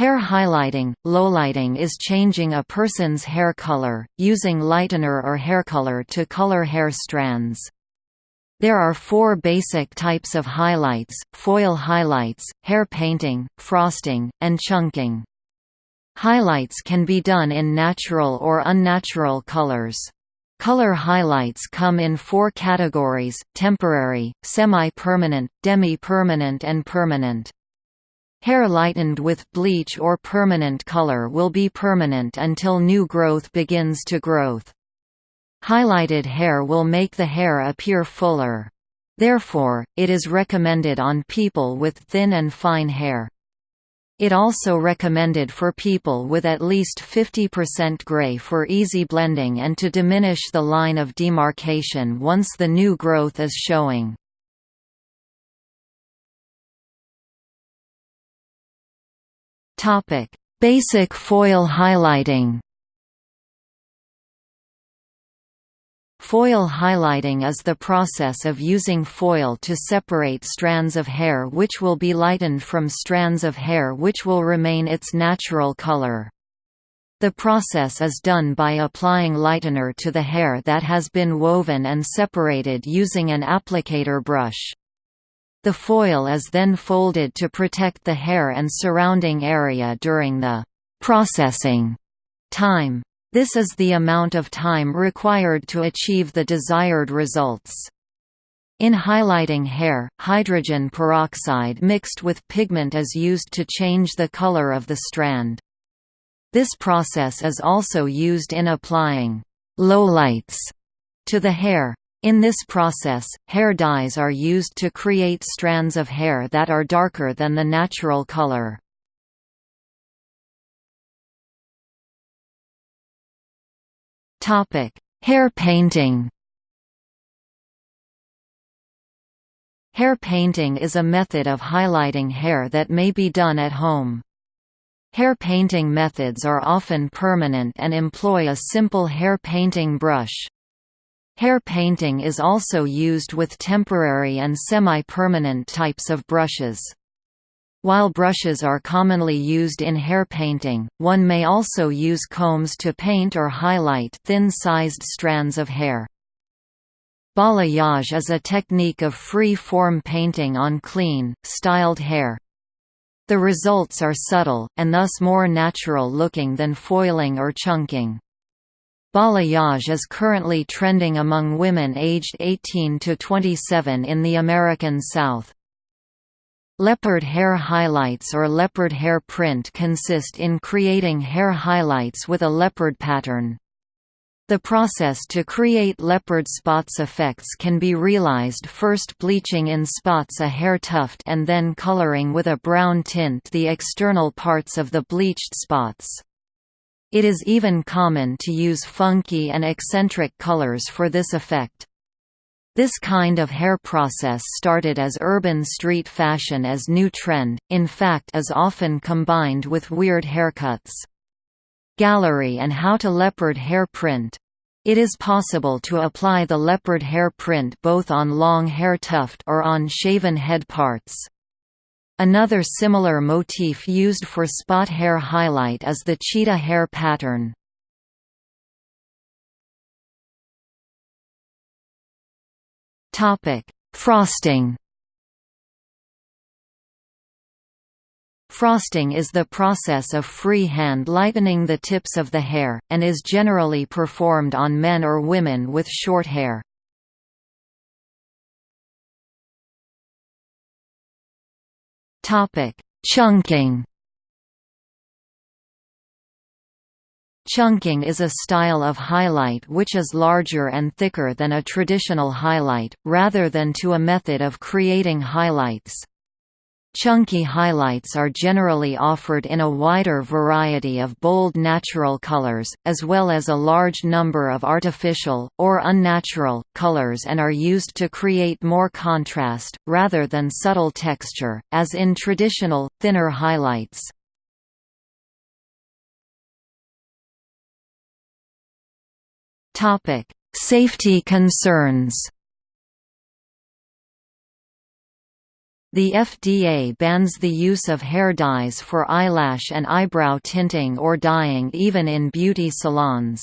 Hair highlighting – Lowlighting is changing a person's hair color, using lightener or hair color to color hair strands. There are four basic types of highlights, foil highlights, hair painting, frosting, and chunking. Highlights can be done in natural or unnatural colors. Color highlights come in four categories, temporary, semi-permanent, demi-permanent and permanent. Hair lightened with bleach or permanent color will be permanent until new growth begins to growth. Highlighted hair will make the hair appear fuller. Therefore, it is recommended on people with thin and fine hair. It also recommended for people with at least 50% gray for easy blending and to diminish the line of demarcation once the new growth is showing. Basic foil highlighting Foil highlighting is the process of using foil to separate strands of hair which will be lightened from strands of hair which will remain its natural color. The process is done by applying lightener to the hair that has been woven and separated using an applicator brush. The foil is then folded to protect the hair and surrounding area during the processing time. This is the amount of time required to achieve the desired results. In highlighting hair, hydrogen peroxide mixed with pigment is used to change the color of the strand. This process is also used in applying lowlights to the hair. In this process, hair dyes are used to create strands of hair that are darker than the natural color. Hair painting. Hair painting is a method of highlighting hair that may be done at home. Hair painting methods are often permanent and employ a simple hair painting brush. Hair painting is also used with temporary and semi-permanent types of brushes. While brushes are commonly used in hair painting, one may also use combs to paint or highlight thin-sized strands of hair. Balayage is a technique of free-form painting on clean, styled hair. The results are subtle, and thus more natural-looking than foiling or chunking. Balayage is currently trending among women aged 18 to 27 in the American South. Leopard hair highlights or leopard hair print consist in creating hair highlights with a leopard pattern. The process to create leopard spots effects can be realized first bleaching in spots a hair tuft and then coloring with a brown tint the external parts of the bleached spots. It is even common to use funky and eccentric colors for this effect. This kind of hair process started as urban street fashion as new trend, in fact is often combined with weird haircuts. Gallery and how to leopard hair print. It is possible to apply the leopard hair print both on long hair tuft or on shaven head parts. Another similar motif used for spot hair highlight is the cheetah hair pattern. Topic: Frosting. Frosting is the process of free-hand lightening the tips of the hair, and is generally performed on men or women with short hair. Chunking Chunking is a style of highlight which is larger and thicker than a traditional highlight, rather than to a method of creating highlights. Chunky highlights are generally offered in a wider variety of bold natural colors, as well as a large number of artificial, or unnatural, colors and are used to create more contrast, rather than subtle texture, as in traditional, thinner highlights. Safety concerns. The FDA bans the use of hair dyes for eyelash and eyebrow tinting or dyeing even in beauty salons.